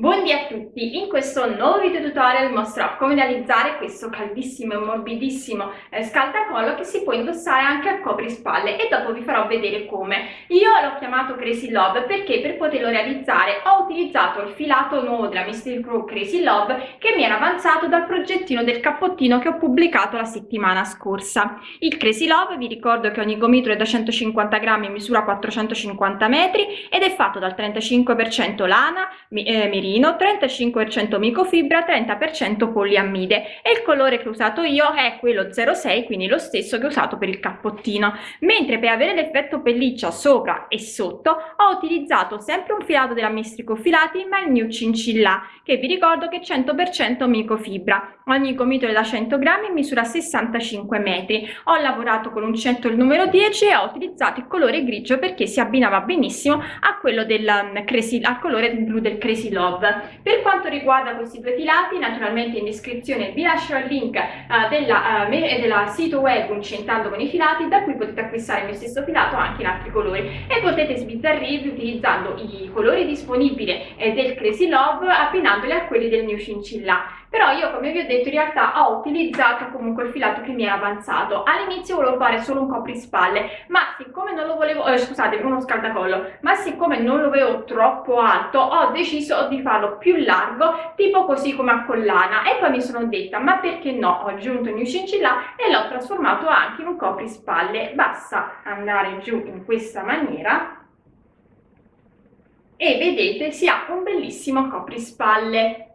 Buondì a tutti! In questo nuovo video tutorial mostrerò come realizzare questo caldissimo e morbidissimo eh, scaldacollo che si può indossare anche a coprispalle e dopo vi farò vedere come. Io l'ho chiamato Crazy Love perché per poterlo realizzare ho utilizzato il filato nuovo della Mystery Crew Crazy Love che mi era avanzato dal progettino del cappottino che ho pubblicato la settimana scorsa. Il Crazy Love vi ricordo che ogni gomitolo è da 150 grammi misura 450 metri ed è fatto dal 35% lana, eh, merino, 35% micofibra, 30% poliammide e il colore che ho usato io è quello 06, quindi lo stesso che ho usato per il cappottino. Mentre per avere l'effetto pelliccia sopra e sotto ho utilizzato sempre un filato della Mistrico Filati ma il New Cincilla che vi ricordo che è 100% micofibra. Ogni gomitolo da 100 grammi misura 65 metri. Ho lavorato con l'uncinetto il numero 10 e ho utilizzato il colore grigio perché si abbinava benissimo a quello del um, al colore blu del Crazy Love Love. Per quanto riguarda questi due filati, naturalmente in descrizione vi lascio il link uh, della, uh, della, sito web Uncentando con i filati, da cui potete acquistare il mio stesso filato anche in altri colori e potete sbizzarrirvi utilizzando i colori disponibili eh, del Crazy Love abbinandoli a quelli del New Cincilla però io come vi ho detto in realtà ho utilizzato comunque il filato che mi era avanzato. All'inizio volevo fare solo un coprispalle ma siccome non lo volevo eh, scusate uno scaldacollo ma siccome non lo avevo troppo alto ho deciso di farlo più largo tipo così come a collana. E poi mi sono detta ma perché no? Ho aggiunto il mio cincilla e l'ho trasformato anche in un coprispalle basta andare giù in questa maniera e vedete si ha un bellissimo coprispalle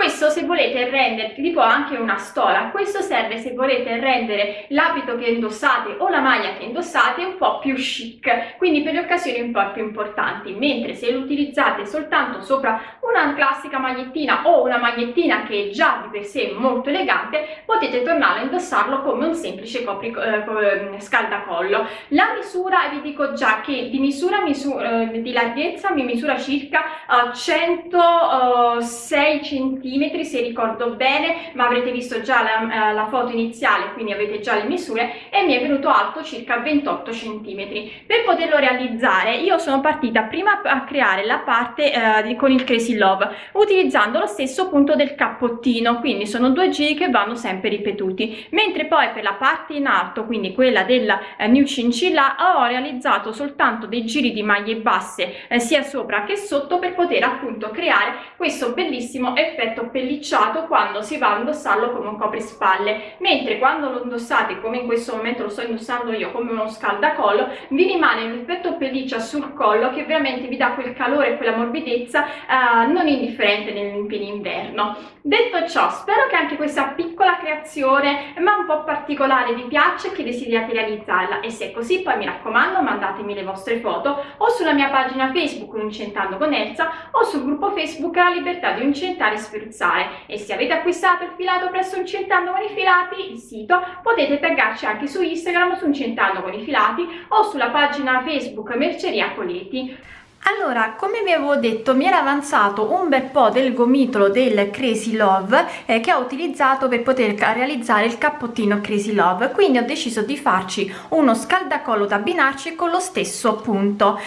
questo se volete rendere tipo anche una stola, questo serve se volete rendere l'abito che indossate o la maglia che indossate un po' più chic, quindi per le occasioni un po' più importanti, mentre se lo utilizzate soltanto sopra una classica magliettina o una magliettina che è già di per sé molto elegante, potete tornare a indossarlo come un semplice copri, eh, scaldacollo. La misura, vi dico già che di misura, misura eh, di larghezza mi misura circa eh, 106 cm centimetri se ricordo bene ma avrete visto già la, eh, la, foto iniziale quindi avete già le misure e mi è venuto alto circa 28 centimetri. Per poterlo realizzare io sono partita prima a creare la parte eh, con il crazy love utilizzando lo stesso punto del cappottino quindi sono due giri che vanno sempre ripetuti. Mentre poi per la parte in alto quindi quella della eh, new cincilla ho realizzato soltanto dei giri di maglie basse eh, sia sopra che sotto per poter appunto creare questo bellissimo effetto effetto pellicciato quando si va a indossarlo come un coprispalle. Mentre quando lo indossate come in questo momento lo sto indossando io come uno scaldacollo vi rimane un effetto pelliccia sul collo che veramente vi dà quel calore e quella morbidezza eh, non indifferente nel pieno inverno. Detto ciò spero che anche questa piccola creazione ma un po' particolare vi piaccia e che desideriate realizzarla. E se è così poi mi raccomando mandatemi le vostre foto o sulla mia pagina facebook Uncentando con Elsa o sul gruppo facebook La Libertà di Uncentare e Spruzzare e se avete acquistato il filato presso Incentando con i filati, il sito, potete taggarci anche su Instagram su Incentando con i filati o sulla pagina Facebook Merceria Coleti. Allora, come vi avevo detto, mi era avanzato un bel po' del gomitolo del Crazy Love eh, che ho utilizzato per poter realizzare il cappottino Crazy Love, quindi ho deciso di farci uno scaldacollo da abbinarci con lo stesso punto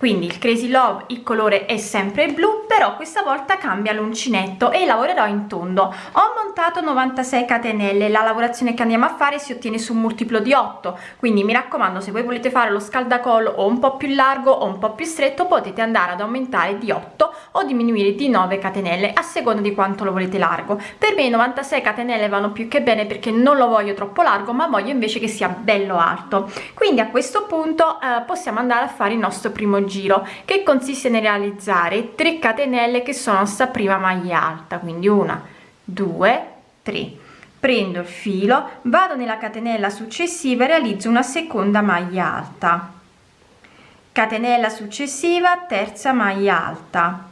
quindi il crazy love il colore è sempre blu però questa volta cambia l'uncinetto e lavorerò in tondo. Ho montato 96 catenelle. La lavorazione che andiamo a fare si ottiene su un multiplo di 8 quindi mi raccomando se voi volete fare lo scaldacollo o un po più largo o un po più stretto potete andare ad aumentare di 8 o diminuire di 9 catenelle a seconda di quanto lo volete largo. Per me 96 catenelle vanno più che bene perché non lo voglio troppo largo ma voglio invece che sia bello alto. Quindi a questo punto eh, possiamo andare a fare il nostro primo giro che consiste nel realizzare 3 catenelle che sono sta prima maglia alta quindi una due tre. Prendo il filo vado nella catenella successiva e realizzo una seconda maglia alta. Catenella successiva terza maglia alta.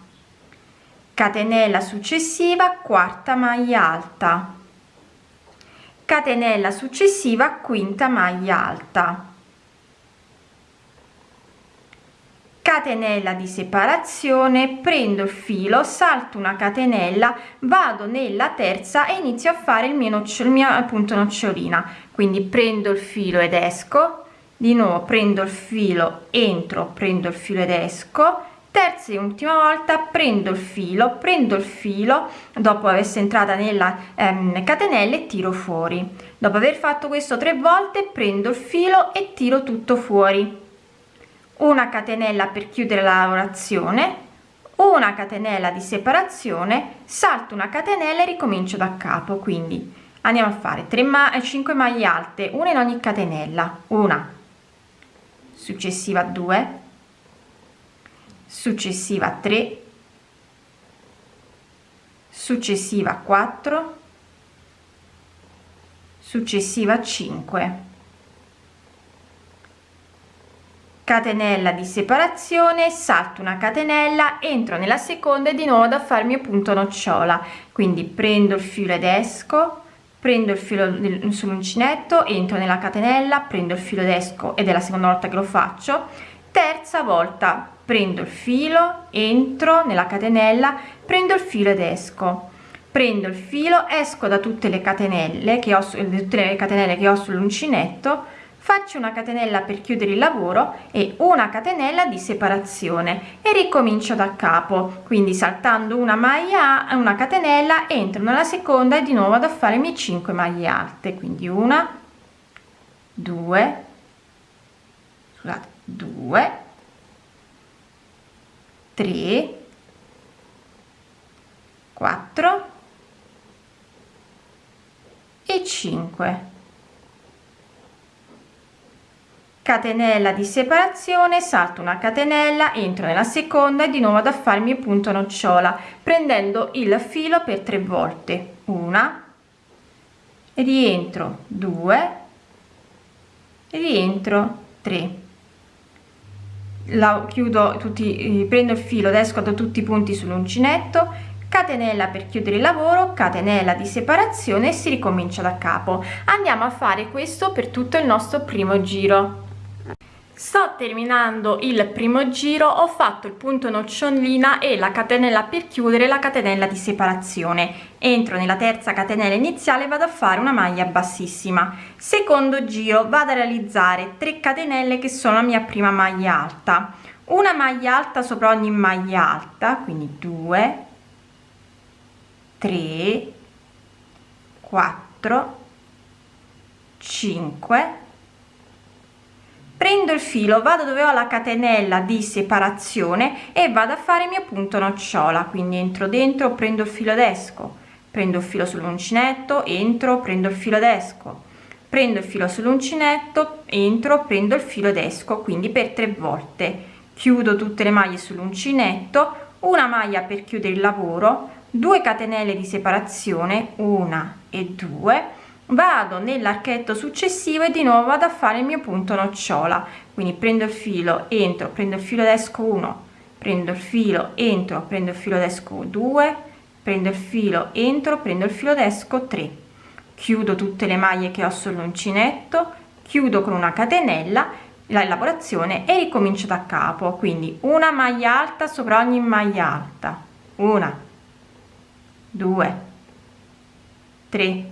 Catenella successiva quarta maglia alta. Catenella successiva quinta maglia alta catenella di separazione prendo il filo salto una catenella vado nella terza e inizio a fare il mio nocciolo mia appunto nocciolina. Quindi prendo il filo ed esco di nuovo prendo il filo entro prendo il filo ed esco terza e ultima volta prendo il filo prendo il filo dopo essere entrata nella ehm, catenella e tiro fuori. Dopo aver fatto questo tre volte prendo il filo e tiro tutto fuori una catenella per chiudere la lavorazione una catenella di separazione salto una catenella e ricomincio da capo. Quindi andiamo a fare 3 ma 5 maglie alte una in ogni catenella. Una. Successiva 2 successiva 3 successiva 4 successiva 5 catenella di separazione salto una catenella entro nella seconda e di nuovo da farmi a punto nocciola. Quindi prendo il filo ed esco prendo il filo sull'uncinetto entro nella catenella prendo il filo ed esco ed è la seconda volta che lo faccio. Terza volta prendo il filo entro nella catenella prendo il filo ed esco. Prendo il filo esco da tutte le catenelle che ho tutte le catenelle che ho sull'uncinetto faccio una catenella per chiudere il lavoro e una catenella di separazione e ricomincio da capo. Quindi saltando una maglia una catenella entro nella seconda e di nuovo ad fare le 5 maglie alte. Quindi una due scusate 2 3 4 e 5 catenella di separazione salto una catenella entro nella seconda e di nuovo ad farmi punto nocciola prendendo il filo per tre volte. Una e rientro. 2 e rientro. 3 la chiudo tutti prendo il filo esco da tutti i punti sull'uncinetto. Catenella per chiudere il lavoro catenella di separazione e si ricomincia da capo. Andiamo a fare questo per tutto il nostro primo giro sto terminando il primo giro ho fatto il punto nocciolina e la catenella per chiudere la catenella di separazione. Entro nella terza catenella iniziale vado a fare una maglia bassissima. Secondo giro vado a realizzare 3 catenelle che sono la mia prima maglia alta. Una maglia alta sopra ogni maglia alta quindi 2 3 4 5 prendo il filo vado dove ho la catenella di separazione e vado a fare il mio punto nocciola. Quindi entro dentro prendo il filo ed esco. Prendo il filo sull'uncinetto entro prendo il filo ed esco. Prendo il filo sull'uncinetto entro prendo il filo ed esco. Quindi per tre volte. Chiudo tutte le maglie sull'uncinetto una maglia per chiudere il lavoro 2 catenelle di separazione una e due vado nell'archetto successivo e di nuovo vado a fare il mio punto nocciola. Quindi prendo il filo entro prendo il filo ed esco 1 prendo il filo entro prendo il filo ed esco 2 prendo il filo entro prendo il filo ed esco 3 chiudo tutte le maglie che ho sull'uncinetto chiudo con una catenella la lavorazione e ricomincio da capo. Quindi una maglia alta sopra ogni maglia alta. Una due tre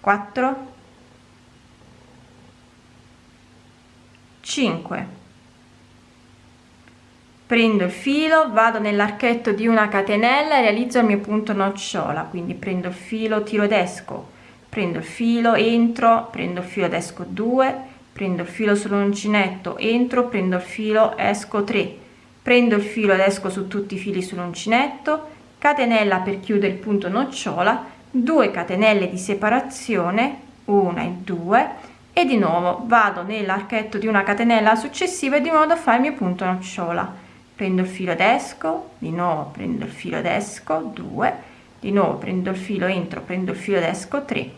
4 5 prendo il filo vado nell'archetto di una catenella e realizzo il mio punto nocciola. Quindi prendo il filo tiro ed esco. Prendo il filo entro prendo il filo ed esco 2 prendo il filo sull'uncinetto entro prendo il filo esco 3 prendo il filo ed esco su tutti i fili sull'uncinetto. Catenella per chiudere il punto nocciola 2 catenelle di separazione una e due e di nuovo vado nell'archetto di una catenella successiva di modo a fare il mio punto nocciola. Prendo il filo ed esco di nuovo prendo il filo ed esco 2 di nuovo prendo il filo entro prendo il filo ed esco 3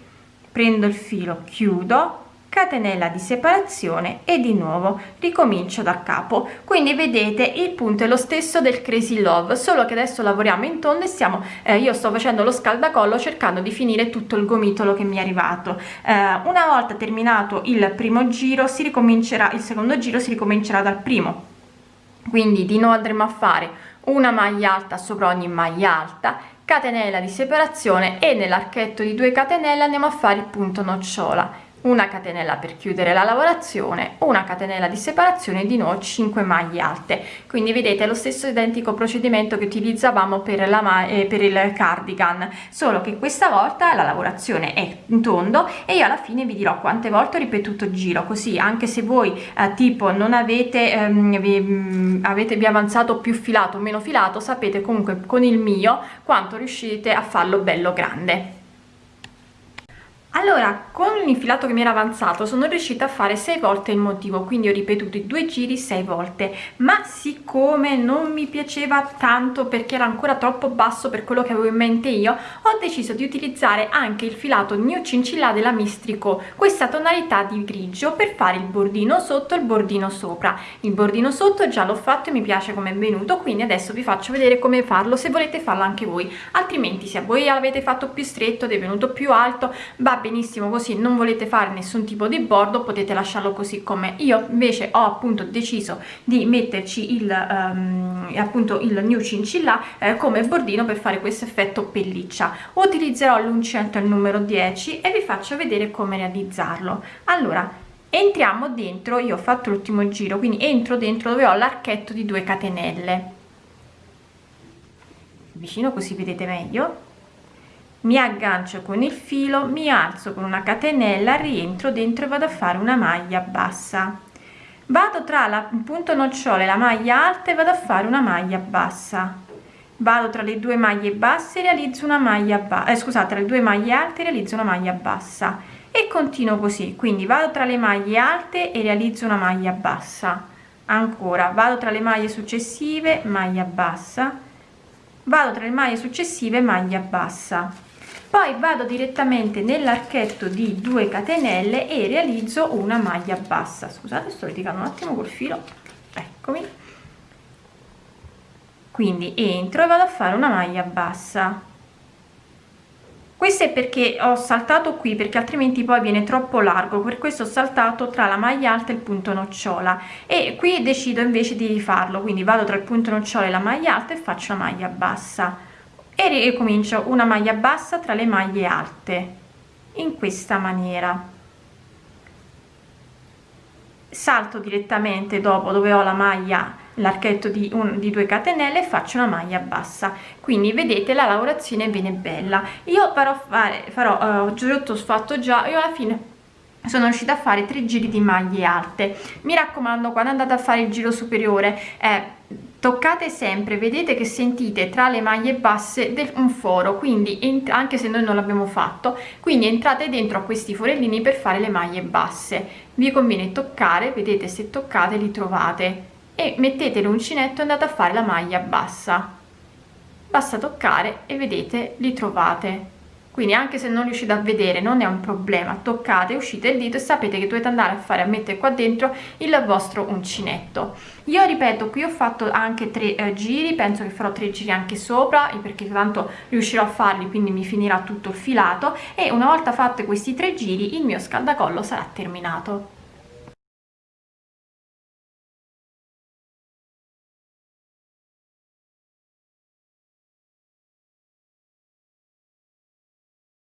prendo il filo chiudo catenella di separazione e di nuovo. Ricomincio da capo. Quindi vedete il punto è lo stesso del crazy love solo che adesso lavoriamo in tondo e stiamo eh, io sto facendo lo scaldacollo cercando di finire tutto il gomitolo che mi è arrivato. Eh, una volta terminato il primo giro si ricomincerà il secondo giro si ricomincerà dal primo. Quindi di nuovo andremo a fare una maglia alta sopra ogni maglia alta catenella di separazione e nell'archetto di 2 catenelle andiamo a fare il punto nocciola una catenella per chiudere la lavorazione una catenella di separazione di nuovo 5 maglie alte. Quindi vedete lo stesso identico procedimento che utilizzavamo per la eh, per il cardigan solo che questa volta la lavorazione è in tondo e io alla fine vi dirò quante volte ho ripetuto giro così anche se voi eh, tipo non avete ehm, vi, mm, avete vi avanzato più filato o meno filato sapete comunque con il mio quanto riuscite a farlo bello grande allora con l'infilato che mi era avanzato sono riuscita a fare 6 volte il motivo quindi ho ripetuto i due giri 6 volte. Ma siccome non mi piaceva tanto perché era ancora troppo basso per quello che avevo in mente io ho deciso di utilizzare anche il filato New Cincilla della Mistrico questa tonalità di grigio per fare il bordino sotto e il bordino sopra. Il bordino sotto già l'ho fatto e mi piace come è venuto quindi adesso vi faccio vedere come farlo se volete farlo anche voi. Altrimenti se voi l'avete fatto più stretto ed è venuto più alto va benissimo così non volete fare nessun tipo di bordo potete lasciarlo così come io. Invece ho appunto deciso di metterci il um, appunto il new cincilla eh, come bordino per fare questo effetto pelliccia. Utilizzerò l'uncinetto il numero 10 e vi faccio vedere come realizzarlo. Allora entriamo dentro io ho fatto l'ultimo giro quindi entro dentro dove ho l'archetto di 2 catenelle. Vicino così vedete meglio mi aggancio con il filo mi alzo con una catenella rientro dentro e vado a fare una maglia bassa. Vado tra la punto nocciole la maglia alta e vado a fare una maglia bassa. Vado tra le due maglie basse realizzo una maglia bassa eh, scusate tra le due maglie alte realizzo una maglia bassa. E continuo così quindi vado tra le maglie alte e realizzo una maglia bassa. Ancora vado tra le maglie successive maglia bassa. Vado tra le maglie successive maglia bassa poi vado direttamente nell'archetto di 2 catenelle e realizzo una maglia bassa. Scusate sto litigando un attimo col filo. Eccomi. Quindi entro e vado a fare una maglia bassa. Questo è perché ho saltato qui perché altrimenti poi viene troppo largo. Per questo ho saltato tra la maglia alta e il punto nocciola. E qui decido invece di farlo. Quindi vado tra il punto nocciola e la maglia alta e faccio una maglia bassa e ricomincio una maglia bassa tra le maglie alte in questa maniera. Salto direttamente dopo dove ho la maglia l'archetto di, un, di 2 catenelle faccio una maglia bassa. Quindi vedete la lavorazione viene bella. Io farò fare farò uh, giotto fatto già io alla fine sono riuscita a fare tre giri di maglie alte. Mi raccomando quando andate a fare il giro superiore eh, toccate sempre vedete che sentite tra le maglie basse del, un foro quindi anche se noi non l'abbiamo fatto quindi entrate dentro a questi forellini per fare le maglie basse. Vi conviene toccare vedete se toccate li trovate. E mettete l'uncinetto e andate a fare la maglia bassa. Basta toccare e vedete li trovate quindi anche se non riuscite a vedere non è un problema toccate uscite il dito e sapete che dovete andare a fare a mettere qua dentro il vostro uncinetto. Io ripeto qui ho fatto anche tre eh, giri penso che farò tre giri anche sopra perché tanto riuscirò a farli quindi mi finirà tutto il filato e una volta fatte questi tre giri il mio scaldacollo sarà terminato